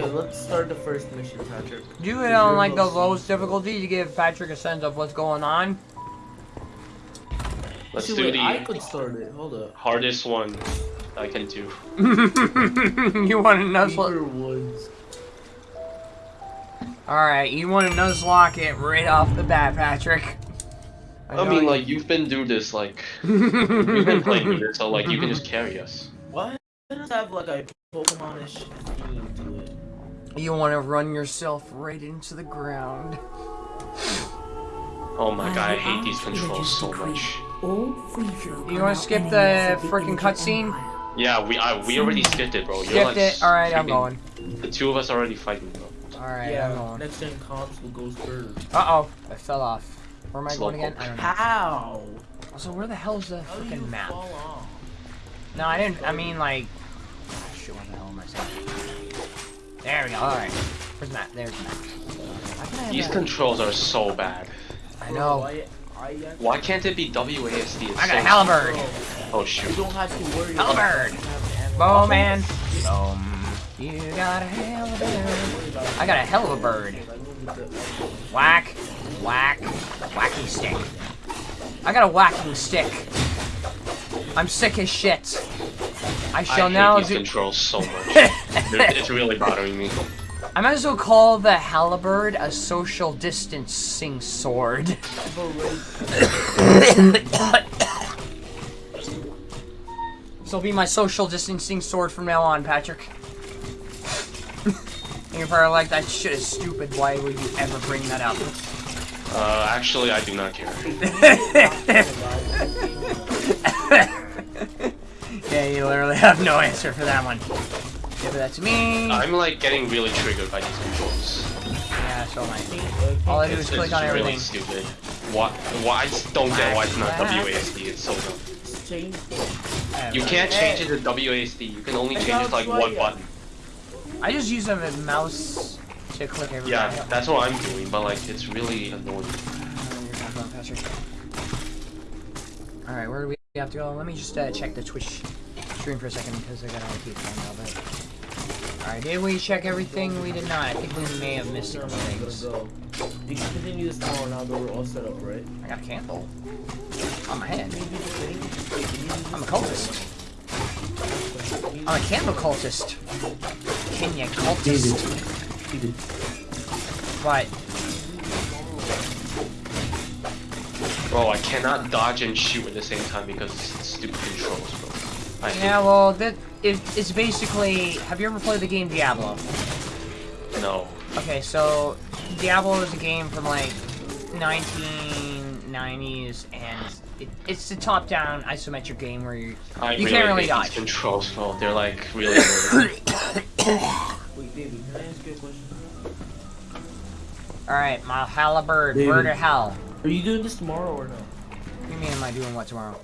Okay, let's start the first mission, Patrick. Do it on like the lowest difficulty to give Patrick a sense of what's going on. Let's See, do wait, the I could start it. Hold up. hardest one I can do. you want to nuzzle? Beaver All right, you want to Nuzlocke it right off the bat, Patrick. I, know mean, you- like you've been doing this, like we've been playing this, so like you can just carry us. What? It does have like a Pokemon-ish theme to it. You want to run yourself right into the ground. Oh my god, I hate these controls so much. You want to skip the freaking cutscene? Yeah, we I, we already skipped it, bro. You're Skipped like it. All right, I'm going. The two of us already fighting, bro. All right, I'm yeah, going. next gen console goes first. Uh oh, I fell off. Where am I Slow going again? I don't know. How? Also, where the hell's the How do you freaking map? fall off? No, I didn't. I mean, like. Shit, what the hell am I saying? There we go. All right. Where's Matt? There's the map. Why can I have These that? controls are so bad. I know. I, I, Why can't it be WASD? It's I got a so- halberd. Oh shoot. You don't have to worry Halberd. about Bow man. Boom. You got a hell a bird. I got a hell of a bird. Whack. Whack. Wacky stick. I got a whacking stick. I'm sick as shit. I I shall hate now do. controls so much. It's really bothering me. I might as well call the halberd a social distancing sword. This will be my social distancing sword from now on, Patrick. And You're probably like, that shit is stupid. Why would you ever bring that up? Uh, actually, I do not care. yeah, you literally have no answer for that one. Give that to me. I'm like getting really triggered by these controls. Yeah, so am I. All I do is It's, click it's on really everything. stupid. Why? Why? I just don't get why it's not WASD. It's so dumb. You can't change it to WASD. You can only change it to like one button. I just use a mouse to click everything. Yeah, that's what I'm doing, but like it's really annoying. Alright, where do we have to go? Let me just uh, check the Twitch stream for a second because I gotta keep going of it. Alright, did we check everything? We did not. I think we may have missed some things. go. You can continue this tomorrow now that we're all set up, right? I got a candle on my head. Maybe the thing. I'm a cultist. I'm a candle cultist. Kenya cultist. What? Bro, I cannot dodge and shoot at the same time because it's stupid controls, bro. I hate Yeah, well, that it, it's basically. Have you ever played the game Diablo? No. Okay, so Diablo is a game from like 1990s, and it, it's the top-down isometric game where you I you really can't really hate dodge. controls, bro. They're like really annoying. Wait, David, can I ask you a question? All right, my halberd, David. where to hell? Are you doing this tomorrow or no? What do you mean, am I doing what tomorrow?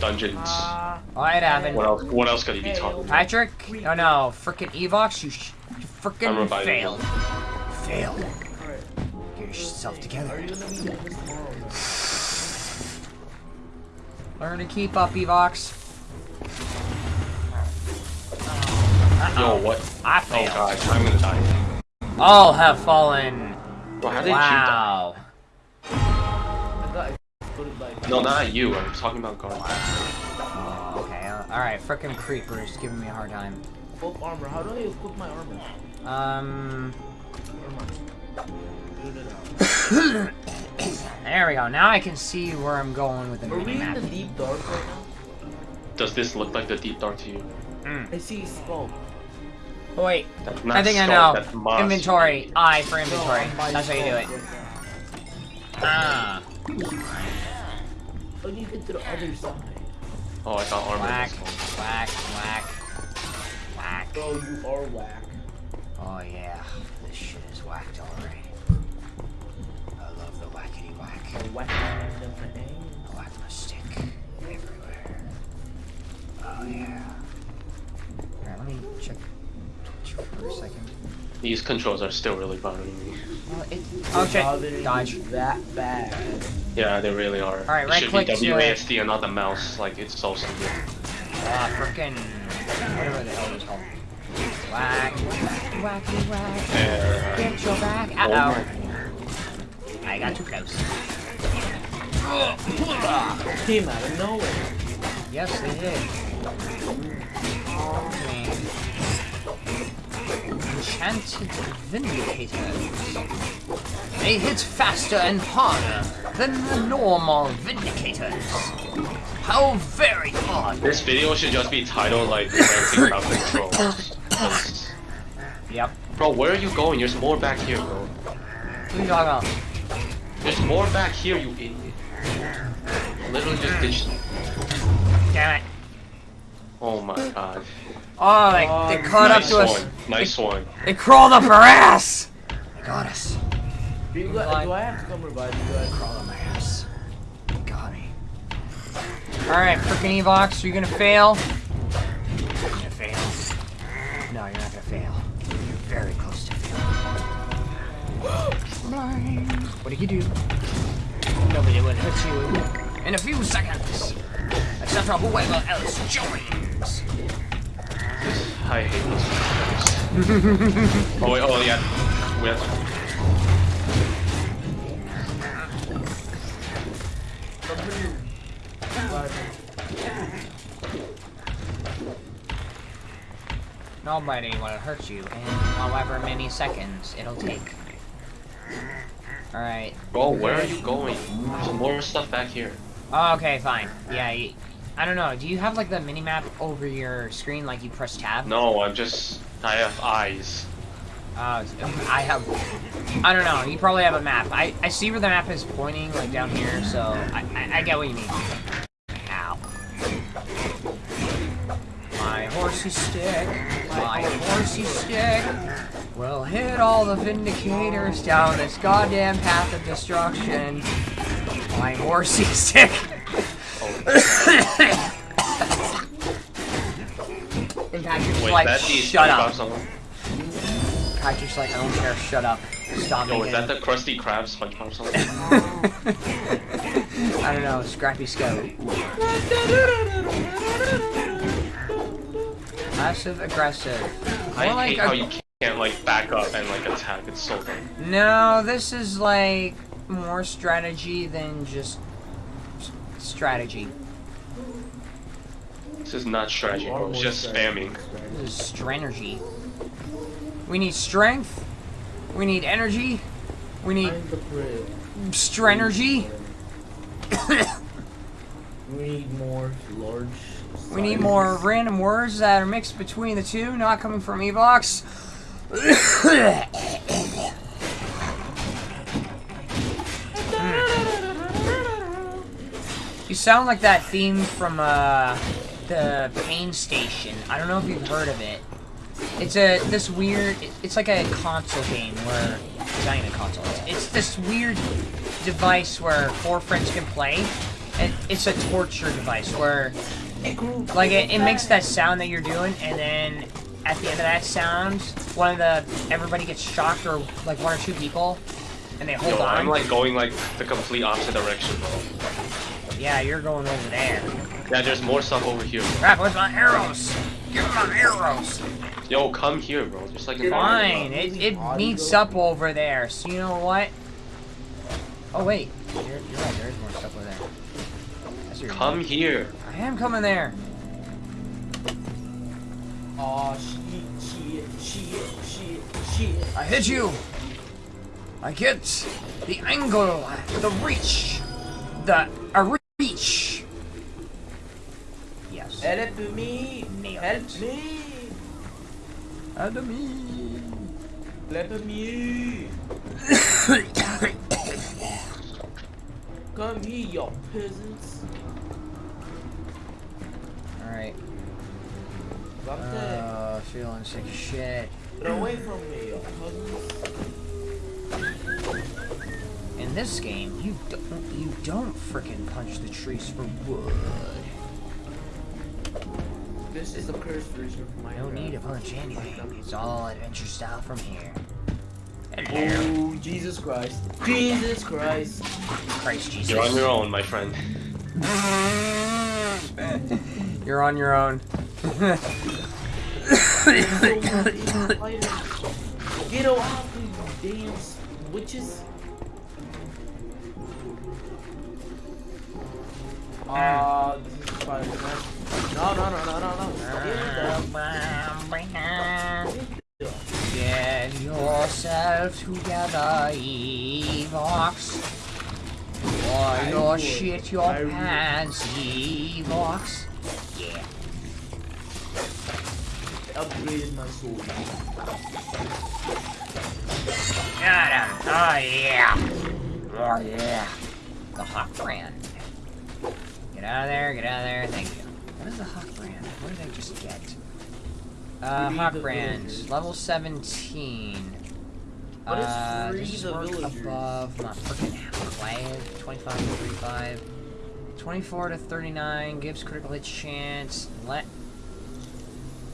Dungeons. All right, Avin. What else? What else could he be talking about? Patrick? Oh no, frickin' Evox, you, sh you I'm frickin' failed. Failed. Get yourself together. you gonna be doing this tomorrow or no? Learn to keep up, Evox. Yo, what? I Oh failed. god, I'm gonna die. All have fallen. Bro, how did Wow. No, not you. I'm talking about guard. Oh, okay. Uh, all right, frickin' creepers giving me a hard time. full armor. How do I equip my armor? Um, Never mind. Build it out. there we go. Now I can see where I'm going with the Are we in map. the deep dark right now? Does this look like the deep dark to you? Mm. I see smoke. Oh, wait, That's not I think I know. That's moss. Inventory. I for inventory. No, That's how you do it. Ah. Now. How do you get to the other side? Oh, I got armor. Whack, this whack, whack, whack. Bro, you are whack. Oh yeah, this shit is whacked already. I love the whackety whack. A whack and a bang. I whack my stick everywhere. Oh yeah. Alright, let me check Twitch for a second. These controls are still really bothering me. Well, it, oh shit, dodge. That bad. Yeah, they really are. Alright, it right should click be to- WASD and not the mouse. Like it's so stupid. Ah, frickin' whatever the hell it was called. Whack. Wacky whack. There. Get your back. Uh my- oh. I got too close. Came out of nowhere. Yes, they did. Oh, man. Enchanted Vindicators. They hit faster and harder than the normal Vindicators. How very hard. This video should just be titled like ranting about controls. 'Cause- Yep. Bro, where are you going? There's more back here, bro. Who you talking about? There's more back here, you idiot. Literally just ditched. Damn it. Oh my god. Oh, they, Oh, they caught nice up to us. one. Nice one. They crawled up our ass. They got us. Do, you, do I have to come revive you guys? Crawled up my ass. They got me. Alright, freaking Evox, are you gonna fail? You're gonna fail. No, you're not gonna fail. You're very close to fail. what did you do? Nobody will hurt you in a few seconds. Except for whoever else joins. I hate this. oh wait, oh yeah. We have Come here. Revive me. Nobody will hurt you in however many seconds it'll take. Alright. Bro, where are you going? There's more stuff back here. Oh, okay, fine. Yeah, y- I don't know. Do you have like the mini map over your screen like you press tab? No, I'm just. I have eyes. Uh, I have. I don't know. You probably have a map. I, I see where the map is pointing, like down here, so I, I, I get what you mean. Ow. My horsey stick, my horsey stick will hit all the vindicators down this goddamn path of destruction. My horsey stick. And Patrick's Wait, like, the shut up. Patrick's like, I don't care, shut up. Stop Yo, is that the Krusty Krab SpongeBob song? I don't know, Scrappy Scout. Passive aggressive. I like hate how you can't like back up and like attack. It's so dumb. No, this is like more strategy than just strategy. This is not strategy, bro. It's oh, just spamming. This is strategy. We need strength. We need energy. We need I'm the brave. strategy. We need more large. We need more random words that are mixed between the two, not coming from Evox. you sound like that theme from uh, the Pain Station. I don't know if you've heard of it. It's a this weird. It's like a console game where it's not even a console. It's, it's this weird device where four friends can play. And it's a torture device where like it, it makes that sound that you're doing, and then at the end of that sound, one of the everybody gets shocked, or like one or two people, and they hold Yo, on. I'm like going like the complete opposite direction, bro. Yeah, you're going over there. Yeah, there's more stuff over here. Crap, where's my arrows? Give me my arrows. Yo, come here, bro. Just like in Fine, it, it meets up over there. So you know what? Oh wait, you're, you're right. There is more stuff over there. That's your Come here. I am coming there. Aw, shit, shit, shit, shit, shit. I hit you. I get the angle, the reach, the a reach. Yes. Help me! Help me! Help me! Come here, you peasants. All right. Stop that. Uh, feeling sick as shit. Get away from me, you peasants. In this game, you don't you don't frickin' punch the trees for wood. This is a cursed version of my No need to punch anything. It's all adventure style from here. Hello. Oh, Jesus Christ. Jesus Christ. Christ Jesus. You're on your own, my friend. You're on your own. Get off, you damn s- witches. Uh, this is Spider-Man. No, no, no, no, no, no. Get yourself together, Evox. Or I you'll shit your I pants, Evox. Yeah. Upgraded my sword. Got him. Oh yeah. Oh yeah. The Hawkbrand. Get out of there, get out of there, thank you. What is the hawk brand? What did I just get? Uh, Hawkbrand, villagers. level 17. What is uh, free does this the work villagers? above my freaking glaive? 25 to 35. 24 to 39 gives critical hit chance. Let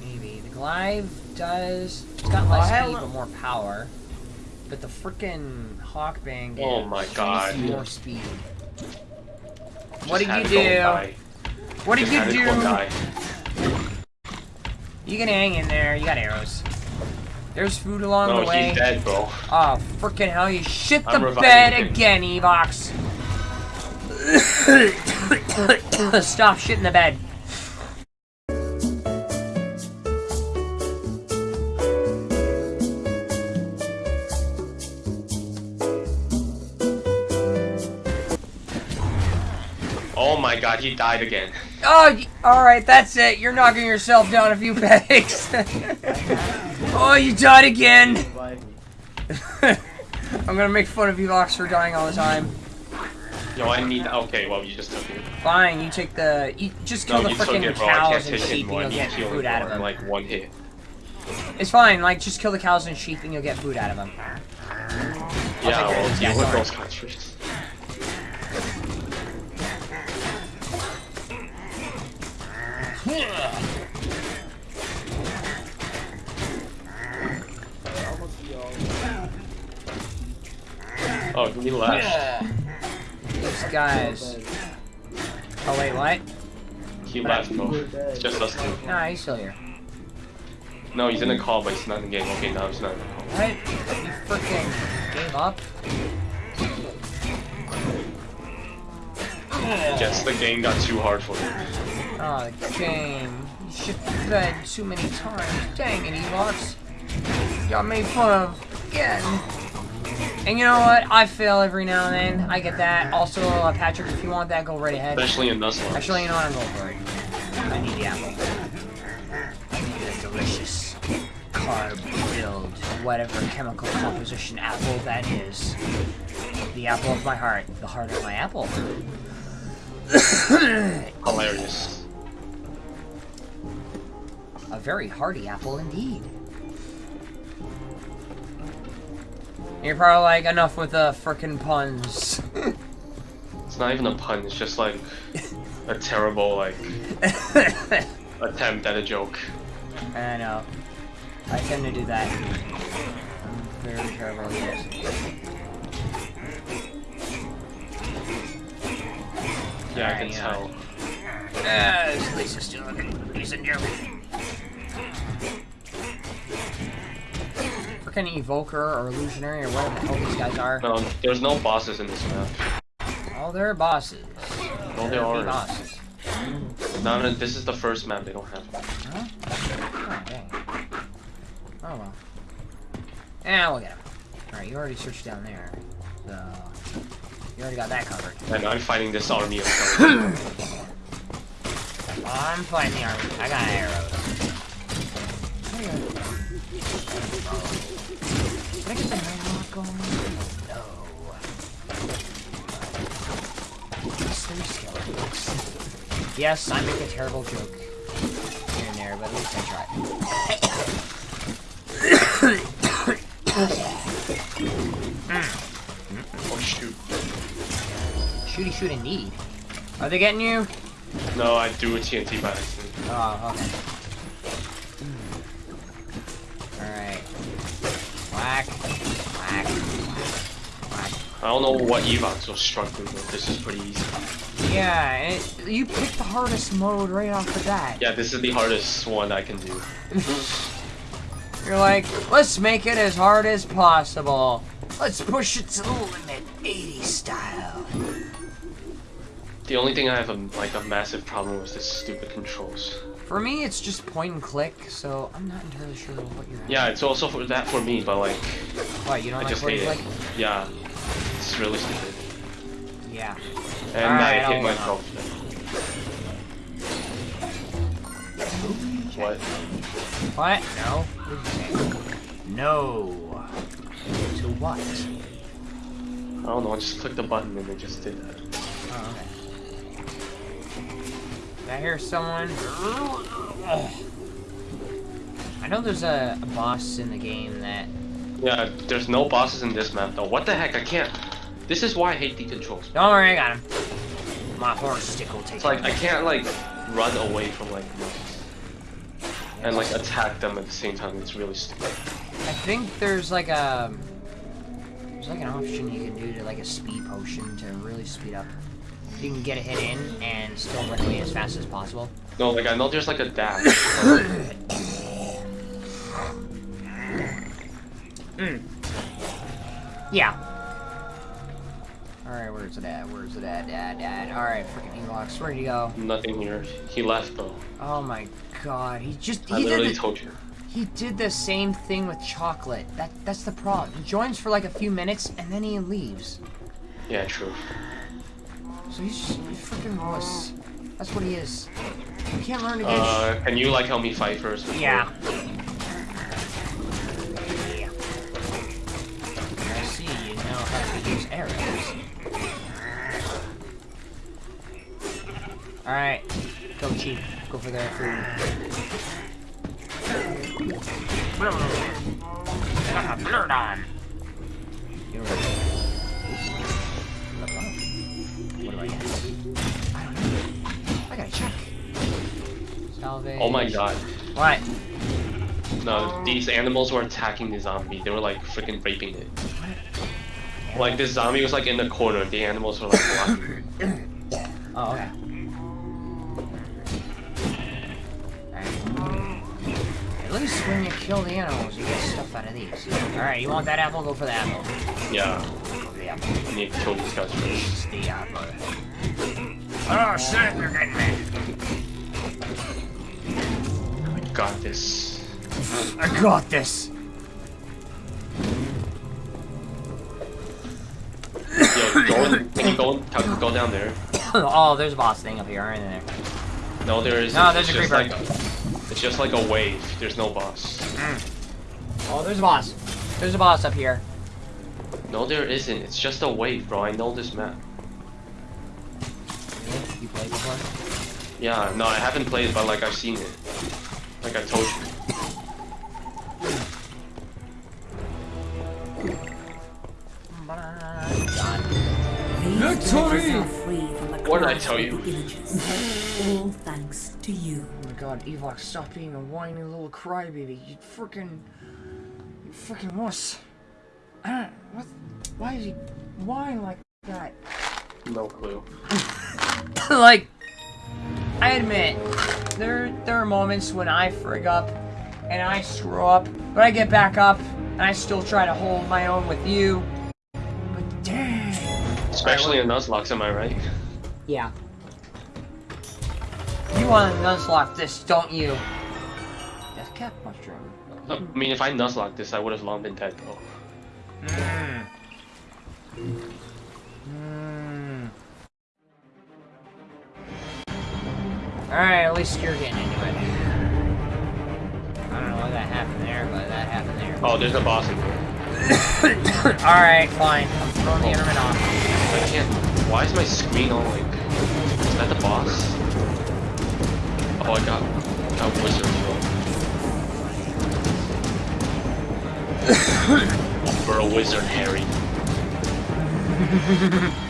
maybe the glaive does. It's got less speed but more power. But the freaking hawk bang gives Oh my God. more speed. Just What did you do? What did you had it go do? You can hang in there. You got arrows. There's food along No, the way. he's dead, bro. Oh, freaking hell, you shit the I'm bed him. again, Evox. Stop shitting the bed. Oh my god, he died again. Oh, alright, that's it. You're knocking yourself down a few pegs. oh, you died again. I'm gonna make fun of Evox for dying all the time. Yo, I need. Okay, well, you just took it. Fine, you take the. You just kill No, the you freaking it, bro. I cows and sheep and you'll get food out of them. like one hit. It's fine, like, just kill the cows and sheep and you'll get food out of them. Yeah, take care well, guy, those countries. Oh, he left. These guys. Oh, wait, what? He left, bro. It's just us two. Nah, he's still here. No, he's in the call, but he's not in the game. Okay, now he's not in the call. What? You freaking gave up? Guess the game got too hard for him. Oh, the game. You shit the bed too many times. Dang it, Evox. Got made fun of. Again. And you know what? I fail every now and then. I get that. Also, uh, Patrick, if you want that, go right ahead. Especially in Nuzlocke. Actually, you know what? I'm going for it. I need the apple. I need a delicious carb-filled, whatever chemical composition apple that is. The apple of my heart. The heart of my apple. Hilarious. Very hearty apple indeed. You're probably like, enough with the frickin' puns. It's not even a pun, it's just like a terrible, like, attempt at a joke. I know. I tend to do that. I'm very terrible at this. Yeah, I can yeah. tell. Ah, yes, Lisa's still looking decent joke. Frickin' evoker or illusionary or whatever the hell these guys are. No, there's no bosses in this map. Oh, they're bosses. No, there, aren't. bosses. No, no, this is the first map they don't have. Huh? Oh, dang. Oh well. Yeah, we'll get him. Alright, you already searched down there. So, you already got that covered. And I'm fighting this army of. I'm fighting the army. I got arrows. Did I the night going? No. These. Yes, I make a terrible joke here and there, but at least I tried. oh shoot. Shooty shoot indeed. Are they getting you? No, I do a TNT by accident. Oh, okay. I don't know what Evox was struggling with. This is pretty easy. Yeah, it, you picked the hardest mode right off the bat. Yeah, this is the hardest one I can do. You're like, let's make it as hard as possible. Let's push it to the limit, 80 style. The only thing I have a, like a massive problem with is stupid controls. For me, it's just point and click, so I'm not entirely sure what you're. Yeah, it's also for that for me, but like What you don't I like just hate it. click? Yeah, it's really stupid. Yeah. And Alright, I hit myself. What? What? No. No. To what? I don't know. I just clicked the button and it just did that. Oh, okay. Did I hear someone? Ugh. I know there's a, a boss in the game that. Yeah, there's no bosses in this map though. What the heck? I can't. This is why I hate the controls. Don't worry, I got him. My horse stick will take It's like. I can't like run away from like and like attack them at the same time. It's really stupid. I think there's like a there's like an option you can do to like a speed potion to really speed up. You can get a hit in and still run away as fast as possible. No, like I know there's like a dash. Hmm. Yeah. Alright, where's it at? Where's it at? Dad, dad. Alright, freaking Evox, where'd you go? Nothing here. He left though. Oh my god, he just I he literally did the, told you. he did the same thing with chocolate. That that's the problem. He joins for like a few minutes and then he leaves. Yeah, true. So he's just freaking wuss. That's what he is. You can't learn to get Uh, can you like help me fight first? before-. Yeah. Alright. Go cheap. Go for their food. Got a Blurred on. You're right. What do I get? I don't know. I gotta check. Salvage. Oh my god. What? No, these animals were attacking the zombie. They were like freaking raping it. Like this zombie was like in the corner. The animals were like blocking. it. Oh, okay. Least when you kill the animals, you get stuff out of these. Alright, you want that apple? Go for the apple. Yeah, Go for the apple. I need to kill these guys first. The apple. Oh, shit, you're getting me. I got this. I got this. Yo, go in, can you go go down there? oh, there's a boss thing up here, aren't there? No, there is. No, there's a creeper. Like, it's just like a wave. There's no boss. Mm. Oh, there's a boss. There's a boss up here. No, there isn't. It's just a wave, bro. I know this map. You played before? Yeah, no, I haven't played, but like I've seen it. Like I told you. Victory! What did I tell you? All thanks to you. Oh my god, Evox, stop being a whiny little crybaby. You freaking. You freaking wuss. I don't. What? Why is he whining like that? No clue. like, I admit, there, there are moments when I frig up and I screw up, but I get back up and I still try to hold my own with you. But dang. Especially in Nuzlocke, am I right? Yeah. You want to nuzlocke this, don't you? Death cap mushroom. I mean, if I Nuzlocke this, I would have long been dead, though. Mmm. Mmm. Alright, at least you're getting into it. I don't know what that happened there, but that happened there. Oh, there's a boss in here. Alright, fine. I'm throwing the oh. internet off. I can't. Why is my screen all like? Is that the boss? Oh, I got got wizard bro. For a wizard, Harry.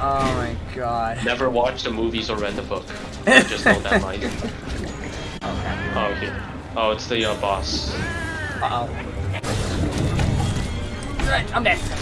Oh my god. Never watched the movies or read the book. Just know that line. Okay. Oh, okay. Oh, it's the uh, boss. Uh oh. I'm dead.